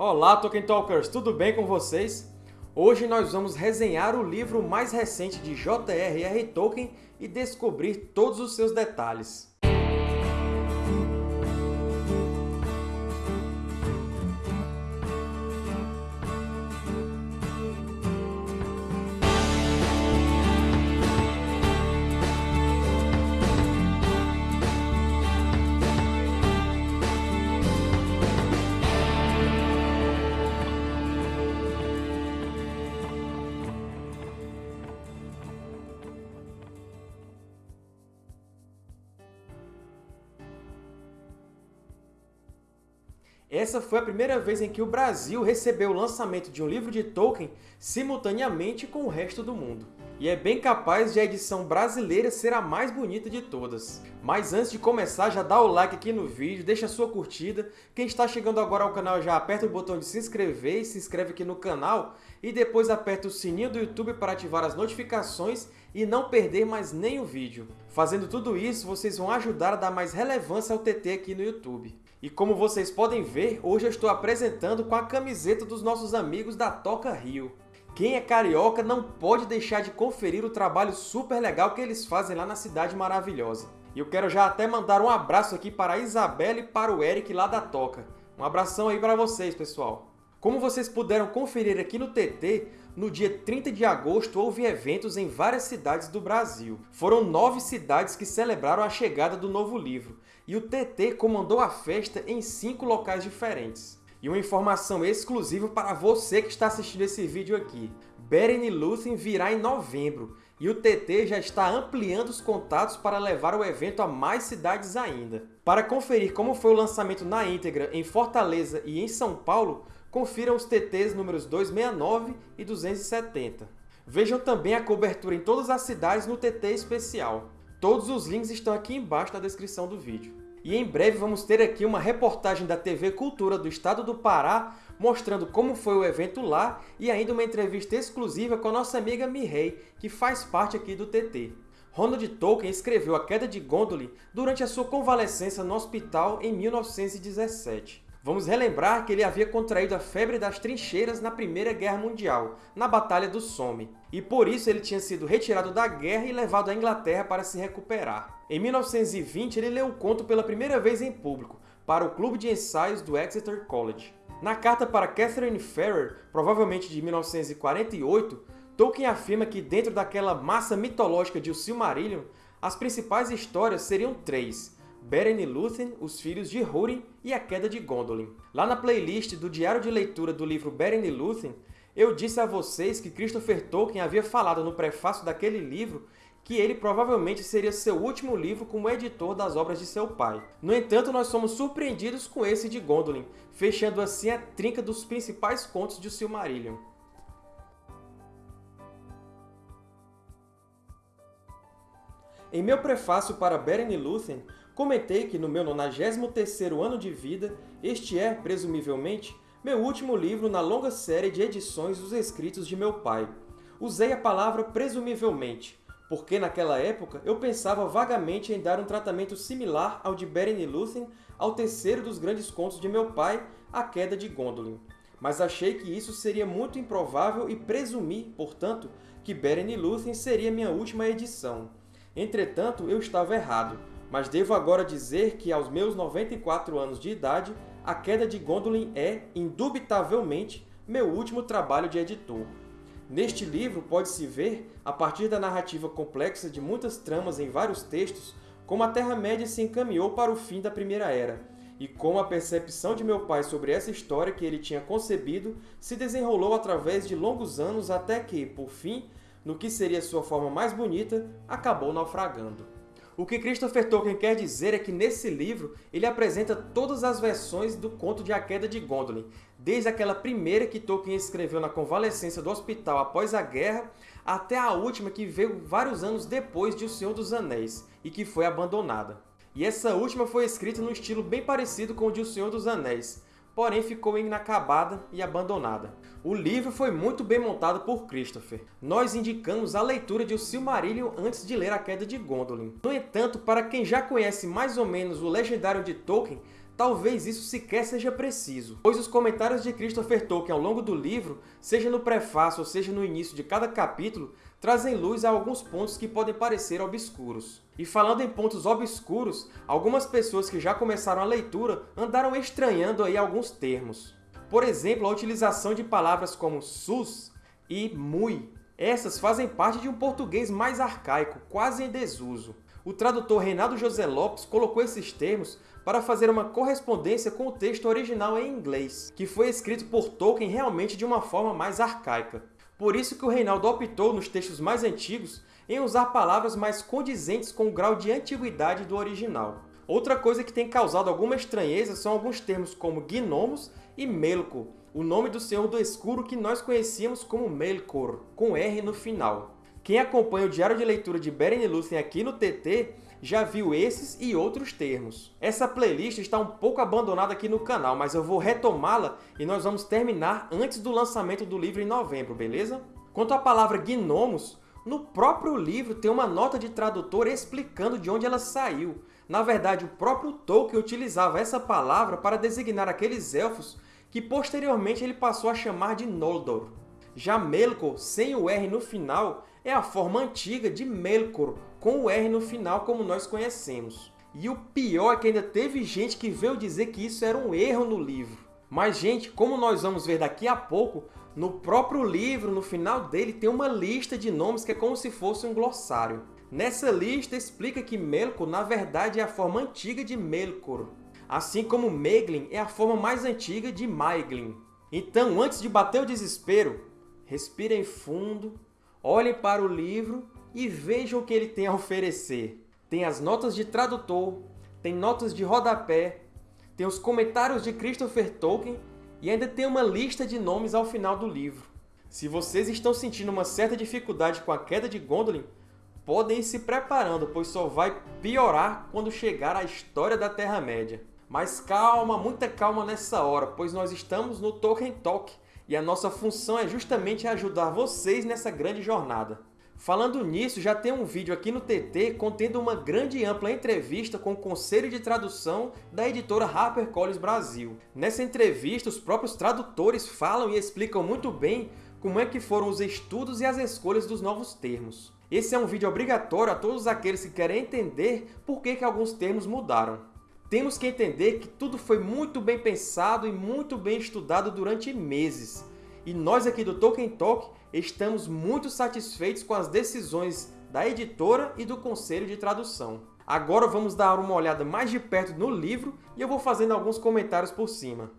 Olá, Tolkien Talkers! Tudo bem com vocês? Hoje nós vamos resenhar o livro mais recente de J.R.R. Tolkien e descobrir todos os seus detalhes. Essa foi a primeira vez em que o Brasil recebeu o lançamento de um livro de Tolkien simultaneamente com o resto do mundo. E é bem capaz de a edição brasileira ser a mais bonita de todas. Mas antes de começar, já dá o like aqui no vídeo, deixa a sua curtida. Quem está chegando agora ao canal já aperta o botão de se inscrever e se inscreve aqui no canal. E depois aperta o sininho do YouTube para ativar as notificações e não perder mais nenhum vídeo. Fazendo tudo isso, vocês vão ajudar a dar mais relevância ao TT aqui no YouTube. E como vocês podem ver, hoje eu estou apresentando com a camiseta dos nossos amigos da Toca Rio. Quem é carioca não pode deixar de conferir o trabalho super legal que eles fazem lá na cidade maravilhosa. E eu quero já até mandar um abraço aqui para a Isabela e para o Eric lá da Toca. Um abração aí para vocês, pessoal! Como vocês puderam conferir aqui no TT, no dia 30 de agosto houve eventos em várias cidades do Brasil. Foram nove cidades que celebraram a chegada do novo livro, e o TT comandou a festa em cinco locais diferentes. E uma informação exclusiva para você que está assistindo esse vídeo aqui. Beren Lúthien virá em novembro, e o TT já está ampliando os contatos para levar o evento a mais cidades ainda. Para conferir como foi o lançamento na íntegra em Fortaleza e em São Paulo, confiram os TTs números 269 e 270. Vejam também a cobertura em todas as cidades no TT especial. Todos os links estão aqui embaixo na descrição do vídeo. E em breve vamos ter aqui uma reportagem da TV Cultura do Estado do Pará mostrando como foi o evento lá e ainda uma entrevista exclusiva com a nossa amiga Mihei, que faz parte aqui do TT. Ronald Tolkien escreveu A Queda de Gondolin durante a sua convalescença no hospital em 1917. Vamos relembrar que ele havia contraído a febre das trincheiras na Primeira Guerra Mundial, na Batalha do Somme, e por isso ele tinha sido retirado da guerra e levado à Inglaterra para se recuperar. Em 1920, ele leu o conto pela primeira vez em público, para o Clube de Ensaios do Exeter College. Na carta para Catherine Farrer, provavelmente de 1948, Tolkien afirma que dentro daquela massa mitológica de O Silmarillion, as principais histórias seriam três, Beren e Lúthien, os filhos de Húrin e a Queda de Gondolin. Lá na playlist do diário de leitura do livro Beren e Lúthien, eu disse a vocês que Christopher Tolkien havia falado no prefácio daquele livro que ele provavelmente seria seu último livro como editor das obras de seu pai. No entanto, nós somos surpreendidos com esse de Gondolin, fechando assim a trinca dos principais contos de Silmarillion. Em meu prefácio para Beren e Lúthien, Comentei que no meu 93º ano de vida, este é, presumivelmente, meu último livro na longa série de edições dos escritos de meu pai. Usei a palavra presumivelmente, porque naquela época eu pensava vagamente em dar um tratamento similar ao de Beren e Lúthien ao terceiro dos grandes contos de meu pai, A Queda de Gondolin. Mas achei que isso seria muito improvável e presumi, portanto, que Beren e Lúthien seria minha última edição. Entretanto, eu estava errado mas devo agora dizer que, aos meus 94 anos de idade, A Queda de Gondolin é, indubitavelmente, meu último trabalho de editor. Neste livro pode-se ver, a partir da narrativa complexa de muitas tramas em vários textos, como a Terra-média se encaminhou para o fim da Primeira Era, e como a percepção de meu pai sobre essa história que ele tinha concebido se desenrolou através de longos anos até que, por fim, no que seria sua forma mais bonita, acabou naufragando. O que Christopher Tolkien quer dizer é que, nesse livro, ele apresenta todas as versões do conto de A Queda de Gondolin, desde aquela primeira que Tolkien escreveu na convalescência do hospital após a guerra, até a última que veio vários anos depois de O Senhor dos Anéis, e que foi abandonada. E essa última foi escrita num estilo bem parecido com o de O Senhor dos Anéis, porém ficou inacabada e abandonada. O livro foi muito bem montado por Christopher. Nós indicamos a leitura de O Silmarillion antes de ler A Queda de Gondolin. No entanto, para quem já conhece mais ou menos o legendário de Tolkien, talvez isso sequer seja preciso, pois os comentários de Christopher Tolkien ao longo do livro, seja no prefácio ou seja no início de cada capítulo, trazem luz a alguns pontos que podem parecer obscuros. E falando em pontos obscuros, algumas pessoas que já começaram a leitura andaram estranhando aí alguns termos. Por exemplo, a utilização de palavras como sus e mui. Essas fazem parte de um português mais arcaico, quase em desuso. O tradutor Reinaldo José Lopes colocou esses termos para fazer uma correspondência com o texto original em inglês, que foi escrito por Tolkien realmente de uma forma mais arcaica. Por isso que o Reinaldo optou, nos textos mais antigos, em usar palavras mais condizentes com o grau de antiguidade do original. Outra coisa que tem causado alguma estranheza são alguns termos como gnomos e Melkor, o nome do Senhor do Escuro que nós conhecíamos como Melkor, com R no final. Quem acompanha o diário de leitura de Beren Lúthien aqui no TT já viu esses e outros termos. Essa playlist está um pouco abandonada aqui no canal, mas eu vou retomá-la e nós vamos terminar antes do lançamento do livro em novembro, beleza? Quanto à palavra gnomos, no próprio livro tem uma nota de tradutor explicando de onde ela saiu. Na verdade, o próprio Tolkien utilizava essa palavra para designar aqueles elfos que posteriormente ele passou a chamar de Noldor. Já Melkor, sem o R no final, é a forma antiga de Melkor, com o R no final como nós conhecemos. E o pior é que ainda teve gente que veio dizer que isso era um erro no livro. Mas, gente, como nós vamos ver daqui a pouco, no próprio livro, no final dele, tem uma lista de nomes que é como se fosse um glossário. Nessa lista explica que Melkor, na verdade, é a forma antiga de Melkor, assim como Meglin é a forma mais antiga de Maeglin. Então, antes de bater o desespero, respirem fundo olhem para o livro e vejam o que ele tem a oferecer. Tem as notas de tradutor, tem notas de rodapé, tem os comentários de Christopher Tolkien e ainda tem uma lista de nomes ao final do livro. Se vocês estão sentindo uma certa dificuldade com a queda de Gondolin, podem ir se preparando, pois só vai piorar quando chegar à história da Terra-média. Mas calma, muita calma nessa hora, pois nós estamos no Tolkien Talk, e a nossa função é justamente ajudar vocês nessa grande jornada. Falando nisso, já tem um vídeo aqui no TT contendo uma grande e ampla entrevista com o Conselho de Tradução da editora HarperCollins Brasil. Nessa entrevista, os próprios tradutores falam e explicam muito bem como é que foram os estudos e as escolhas dos novos termos. Esse é um vídeo obrigatório a todos aqueles que querem entender por que, que alguns termos mudaram. Temos que entender que tudo foi muito bem pensado e muito bem estudado durante meses. E nós aqui do Tolkien Talk estamos muito satisfeitos com as decisões da editora e do Conselho de Tradução. Agora vamos dar uma olhada mais de perto no livro e eu vou fazendo alguns comentários por cima.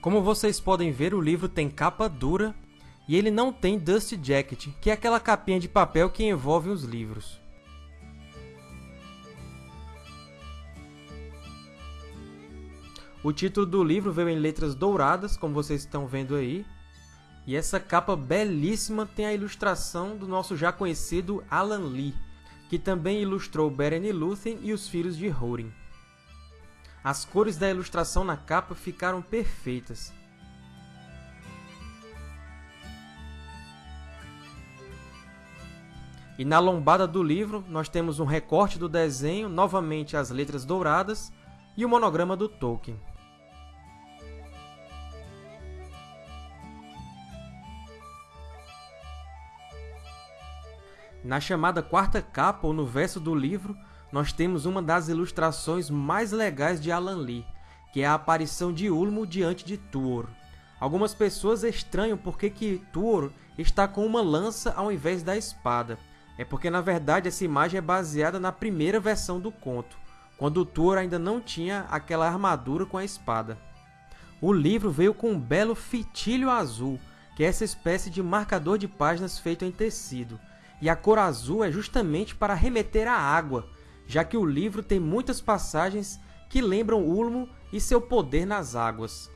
Como vocês podem ver, o livro tem capa dura e ele não tem Dust Jacket, que é aquela capinha de papel que envolve os livros. O título do livro veio em letras douradas, como vocês estão vendo aí. E essa capa belíssima tem a ilustração do nosso já conhecido Alan Lee, que também ilustrou Beren e Lúthien e os Filhos de Húrin. As cores da ilustração na capa ficaram perfeitas. E na lombada do livro, nós temos um recorte do desenho, novamente as letras douradas, e o monograma do Tolkien. Na chamada quarta capa, ou no verso do livro, nós temos uma das ilustrações mais legais de Alan Lee, que é a aparição de Ulmo diante de Tuor. Algumas pessoas estranham por que Tuor está com uma lança ao invés da espada, é porque, na verdade, essa imagem é baseada na primeira versão do conto, quando o Thor ainda não tinha aquela armadura com a espada. O livro veio com um belo fitilho azul, que é essa espécie de marcador de páginas feito em tecido, e a cor azul é justamente para remeter à água, já que o livro tem muitas passagens que lembram Ulmo e seu poder nas águas.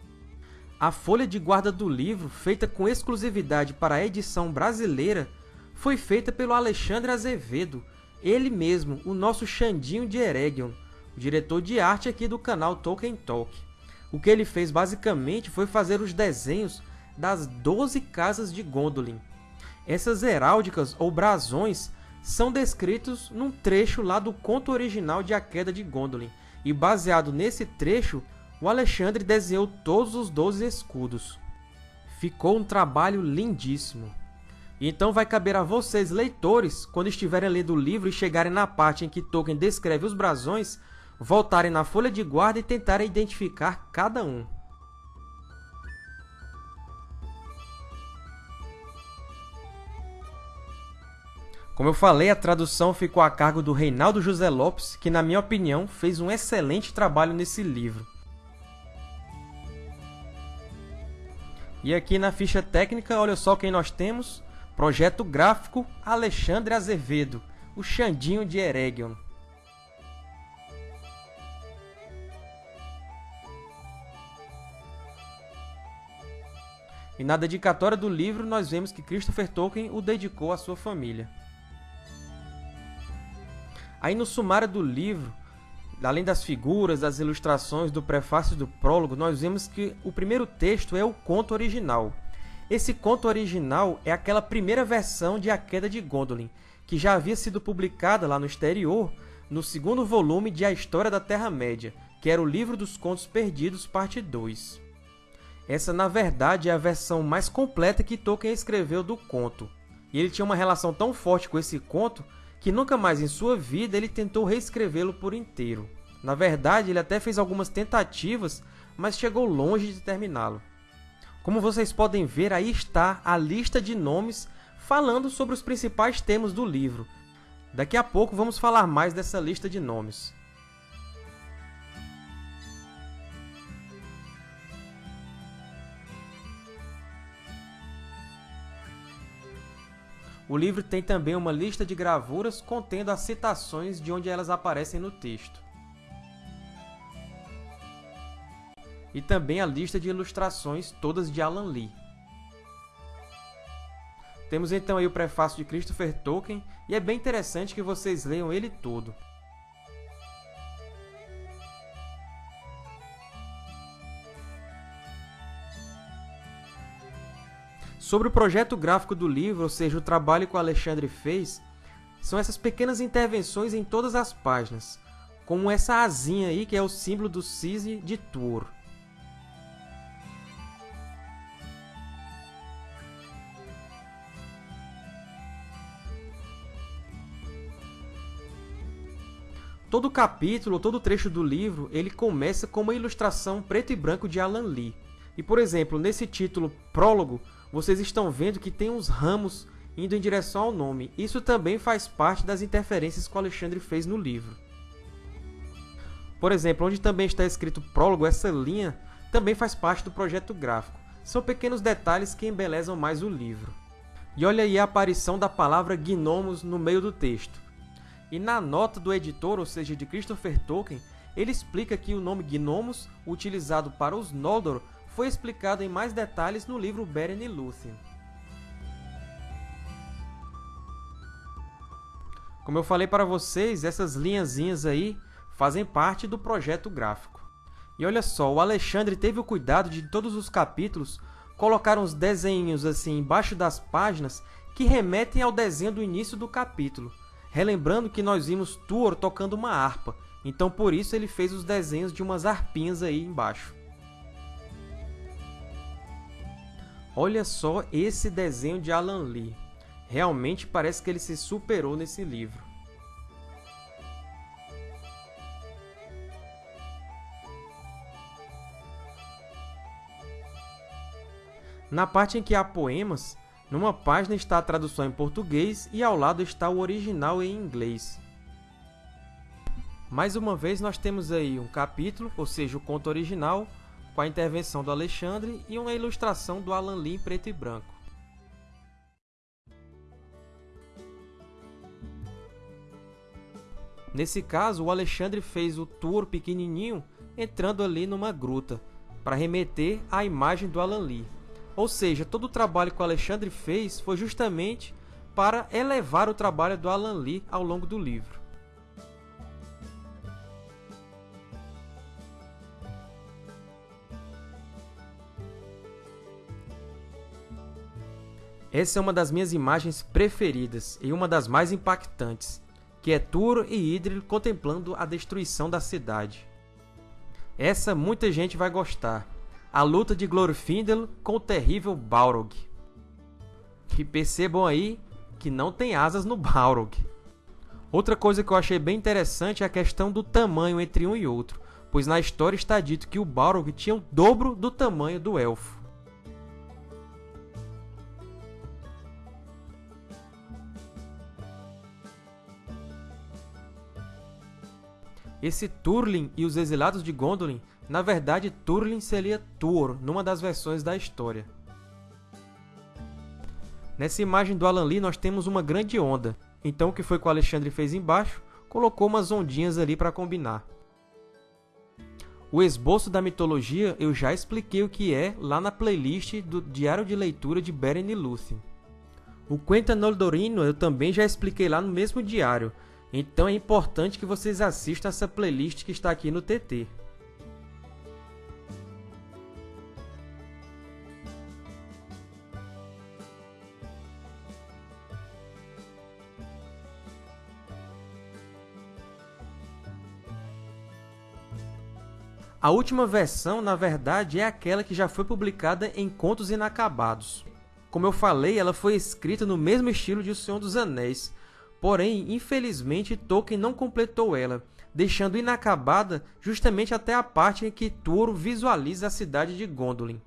A folha de guarda do livro, feita com exclusividade para a edição brasileira, foi feita pelo Alexandre Azevedo, ele mesmo, o nosso Xandinho de Eregion, o diretor de arte aqui do canal Tolkien Talk. O que ele fez basicamente foi fazer os desenhos das 12 casas de Gondolin. Essas heráldicas ou brasões são descritos num trecho lá do conto original de A Queda de Gondolin, e baseado nesse trecho, o Alexandre desenhou todos os 12 escudos. Ficou um trabalho lindíssimo. Então vai caber a vocês, leitores, quando estiverem lendo o livro e chegarem na parte em que Tolkien descreve os brasões, voltarem na folha de guarda e tentarem identificar cada um. Como eu falei, a tradução ficou a cargo do Reinaldo José Lopes, que, na minha opinião, fez um excelente trabalho nesse livro. E aqui na ficha técnica, olha só quem nós temos. Projeto gráfico Alexandre Azevedo, o Xandinho de Eregion. E na dedicatória do livro, nós vemos que Christopher Tolkien o dedicou à sua família. Aí no sumário do livro, além das figuras, das ilustrações, do prefácio e do prólogo, nós vemos que o primeiro texto é o conto original. Esse conto original é aquela primeira versão de A Queda de Gondolin, que já havia sido publicada lá no exterior, no segundo volume de A História da Terra-média, que era o Livro dos Contos Perdidos, parte 2. Essa, na verdade, é a versão mais completa que Tolkien escreveu do conto. E ele tinha uma relação tão forte com esse conto que nunca mais em sua vida ele tentou reescrevê-lo por inteiro. Na verdade, ele até fez algumas tentativas, mas chegou longe de terminá-lo. Como vocês podem ver, aí está a lista de nomes falando sobre os principais temas do livro. Daqui a pouco vamos falar mais dessa lista de nomes. O livro tem também uma lista de gravuras contendo as citações de onde elas aparecem no texto. E também a lista de ilustrações, todas de Alan Lee. Temos então aí o prefácio de Christopher Tolkien, e é bem interessante que vocês leiam ele todo. Sobre o projeto gráfico do livro, ou seja, o trabalho que o Alexandre fez, são essas pequenas intervenções em todas as páginas, como essa asinha aí que é o símbolo do cisne de Tuor. Todo capítulo, todo trecho do livro, ele começa com uma ilustração preto e branco de Alan Lee. E, por exemplo, nesse título Prólogo, vocês estão vendo que tem uns ramos indo em direção ao nome. Isso também faz parte das interferências que o Alexandre fez no livro. Por exemplo, onde também está escrito prólogo, essa linha também faz parte do projeto gráfico. São pequenos detalhes que embelezam mais o livro. E olha aí a aparição da palavra gnomos no meio do texto. E na nota do editor, ou seja, de Christopher Tolkien, ele explica que o nome gnomos, utilizado para os Noldor, foi explicado em mais detalhes no livro Beren e Lúthien. Como eu falei para vocês, essas linhazinhas aí fazem parte do projeto gráfico. E olha só, o Alexandre teve o cuidado de, em todos os capítulos, colocar uns desenhos assim embaixo das páginas que remetem ao desenho do início do capítulo, relembrando que nós vimos Tuor tocando uma harpa, então por isso ele fez os desenhos de umas harpinhas aí embaixo. Olha só esse desenho de Alan Lee. Realmente parece que ele se superou nesse livro. Na parte em que há poemas, numa página está a tradução em português e ao lado está o original em inglês. Mais uma vez, nós temos aí um capítulo, ou seja, o conto original, com a intervenção do Alexandre e uma ilustração do Alan Lee em preto e branco. Nesse caso, o Alexandre fez o tour pequenininho entrando ali numa gruta, para remeter à imagem do Alan Lee. Ou seja, todo o trabalho que o Alexandre fez foi justamente para elevar o trabalho do Alan Lee ao longo do livro. Essa é uma das minhas imagens preferidas e uma das mais impactantes, que é Turo e Idril contemplando a destruição da cidade. Essa muita gente vai gostar. A luta de Glorfindel com o terrível Balrog. E percebam aí que não tem asas no Balrog. Outra coisa que eu achei bem interessante é a questão do tamanho entre um e outro, pois na história está dito que o Balrog tinha o dobro do tamanho do elfo. Esse Turlin e os exilados de Gondolin, na verdade Turlin seria Tuor, numa das versões da história. Nessa imagem do Alan Lee nós temos uma grande onda, então o que foi que o Alexandre fez embaixo? Colocou umas ondinhas ali para combinar. O esboço da mitologia eu já expliquei o que é lá na playlist do Diário de Leitura de Beren e Lúthien. O Quenta Noldorino eu também já expliquei lá no mesmo diário, então é importante que vocês assistam essa playlist que está aqui no TT. A última versão, na verdade, é aquela que já foi publicada em Contos Inacabados. Como eu falei, ela foi escrita no mesmo estilo de O Senhor dos Anéis, Porém, infelizmente, Tolkien não completou ela, deixando inacabada justamente até a parte em que Turo visualiza a cidade de Gondolin.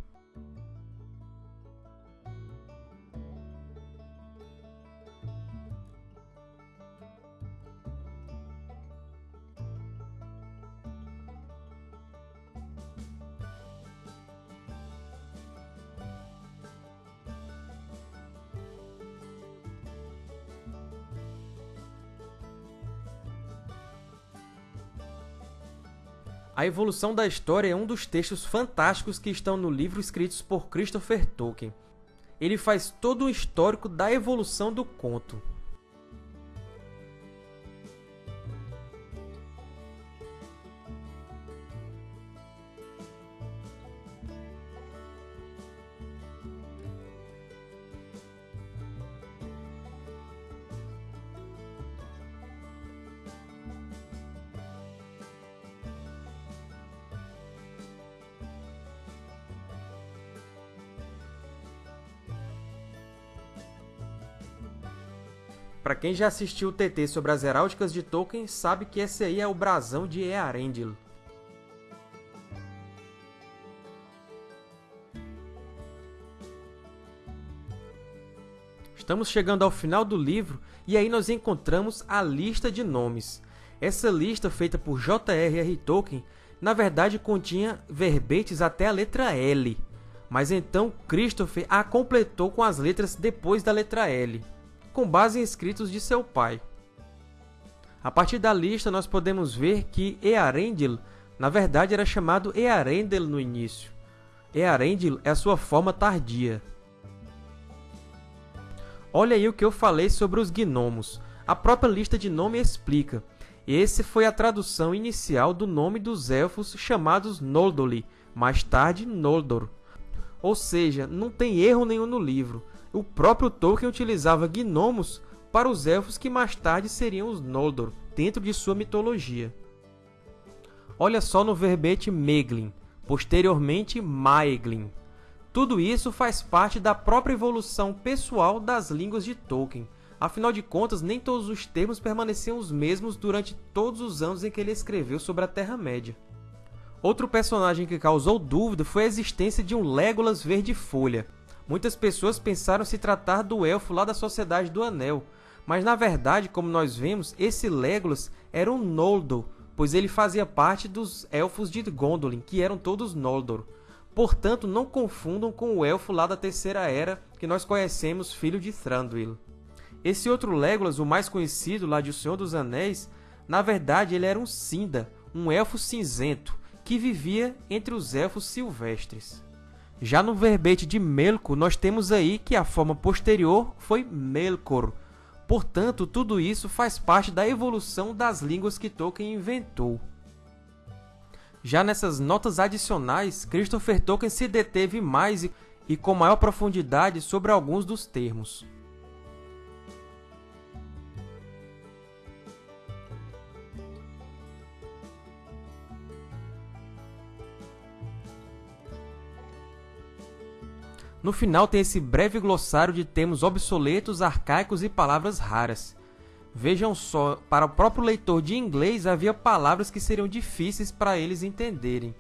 A Evolução da História é um dos textos fantásticos que estão no livro escritos por Christopher Tolkien. Ele faz todo o histórico da evolução do conto. Para quem já assistiu o TT sobre as heráldicas de Tolkien, sabe que esse aí é o brasão de Earendil. Estamos chegando ao final do livro e aí nós encontramos a lista de nomes. Essa lista, feita por J.R.R. Tolkien, na verdade continha verbetes até a letra L, mas então Christopher a completou com as letras depois da letra L com base em escritos de seu pai. A partir da lista, nós podemos ver que Earendil, na verdade, era chamado Earendel no início. Earendil é a sua forma tardia. Olha aí o que eu falei sobre os gnomos. A própria lista de nome explica. Esse foi a tradução inicial do nome dos elfos chamados Noldoli, mais tarde Noldor. Ou seja, não tem erro nenhum no livro o próprio Tolkien utilizava gnomos para os elfos que mais tarde seriam os Noldor, dentro de sua mitologia. Olha só no verbete Meglin, posteriormente Maeglin. Tudo isso faz parte da própria evolução pessoal das línguas de Tolkien. Afinal de contas, nem todos os termos permaneciam os mesmos durante todos os anos em que ele escreveu sobre a Terra-média. Outro personagem que causou dúvida foi a existência de um Legolas verde-folha, Muitas pessoas pensaram se tratar do elfo lá da Sociedade do Anel, mas na verdade, como nós vemos, esse Legolas era um Noldor, pois ele fazia parte dos elfos de Gondolin, que eram todos Noldor. Portanto, não confundam com o elfo lá da Terceira Era, que nós conhecemos, filho de Thranduil. Esse outro Legolas, o mais conhecido lá de O Senhor dos Anéis, na verdade ele era um Sinda, um elfo cinzento, que vivia entre os elfos silvestres. Já no verbete de Melkor, nós temos aí que a forma posterior foi Melkor. Portanto, tudo isso faz parte da evolução das línguas que Tolkien inventou. Já nessas notas adicionais, Christopher Tolkien se deteve mais e com maior profundidade sobre alguns dos termos. No final tem esse breve glossário de termos obsoletos, arcaicos e palavras raras. Vejam só, para o próprio leitor de inglês havia palavras que seriam difíceis para eles entenderem.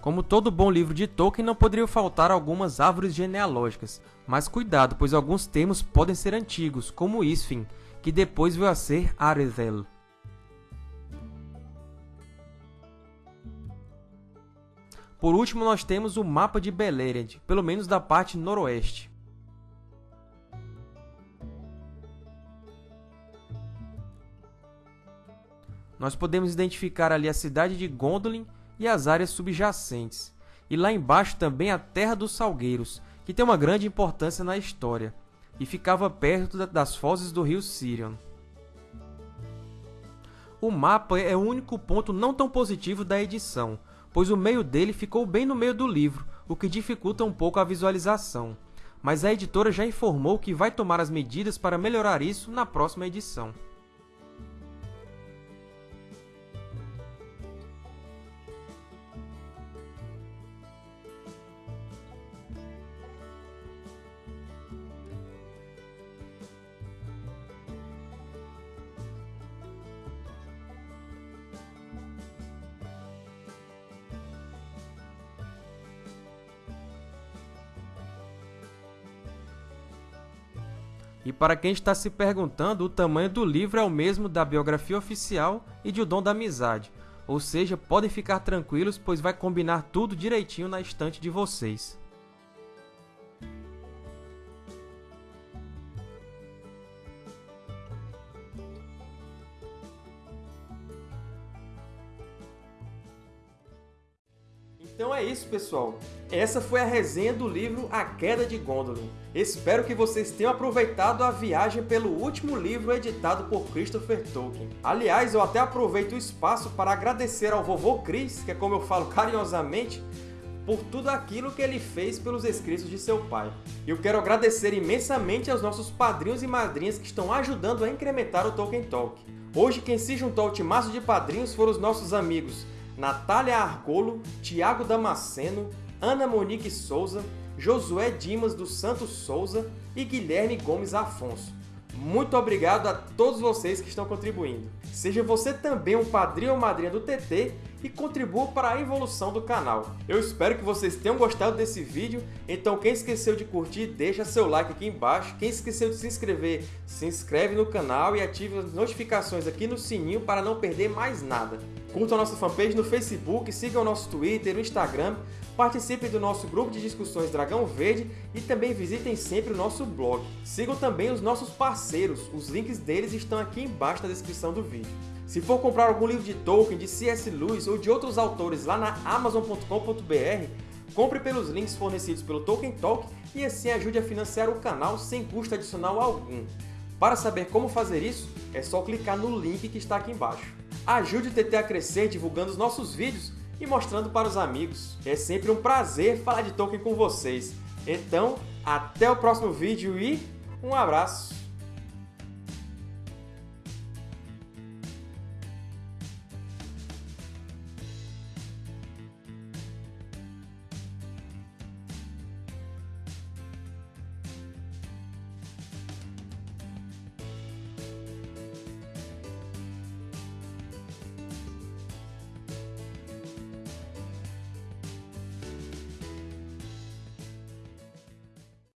Como todo bom livro de Tolkien, não poderiam faltar algumas árvores genealógicas, mas cuidado, pois alguns termos podem ser antigos, como Isfin, que depois veio a ser Arethel. Por último, nós temos o mapa de Beleriand, pelo menos da parte noroeste. Nós podemos identificar ali a cidade de Gondolin e as áreas subjacentes, e lá embaixo também a Terra dos Salgueiros, que tem uma grande importância na história, e ficava perto das fozes do rio Sirion. O mapa é o único ponto não tão positivo da edição, pois o meio dele ficou bem no meio do livro, o que dificulta um pouco a visualização. Mas a editora já informou que vai tomar as medidas para melhorar isso na próxima edição. Para quem está se perguntando, o tamanho do livro é o mesmo da biografia oficial e de O Dom da Amizade, ou seja, podem ficar tranquilos, pois vai combinar tudo direitinho na estante de vocês. Então é isso, pessoal. Essa foi a resenha do livro A Queda de Gondolin. Espero que vocês tenham aproveitado a viagem pelo último livro editado por Christopher Tolkien. Aliás, eu até aproveito o espaço para agradecer ao vovô Chris, que é como eu falo carinhosamente, por tudo aquilo que ele fez pelos escritos de seu pai. E eu quero agradecer imensamente aos nossos padrinhos e madrinhas que estão ajudando a incrementar o Tolkien Talk. Hoje quem se juntou ao timaço de padrinhos foram os nossos amigos Natália Argolo, Tiago Damasceno, Ana Monique Souza, Josué Dimas dos Santos Souza e Guilherme Gomes Afonso. Muito obrigado a todos vocês que estão contribuindo. Seja você também um padrinho ou madrinha do TT e contribua para a evolução do canal. Eu espero que vocês tenham gostado desse vídeo, então quem esqueceu de curtir, deixa seu like aqui embaixo. Quem esqueceu de se inscrever, se inscreve no canal e ative as notificações aqui no sininho para não perder mais nada. Curtam a nossa fanpage no Facebook, sigam o nosso Twitter, o Instagram, participem do nosso grupo de discussões Dragão Verde e também visitem sempre o nosso blog. Sigam também os nossos parceiros, os links deles estão aqui embaixo na descrição do vídeo. Se for comprar algum livro de Tolkien, de C.S. Lewis ou de outros autores lá na Amazon.com.br, compre pelos links fornecidos pelo Tolkien Talk e assim ajude a financiar o canal sem custo adicional algum. Para saber como fazer isso, é só clicar no link que está aqui embaixo. Ajude o TT a crescer divulgando os nossos vídeos e mostrando para os amigos. É sempre um prazer falar de Tolkien com vocês. Então, até o próximo vídeo e um abraço!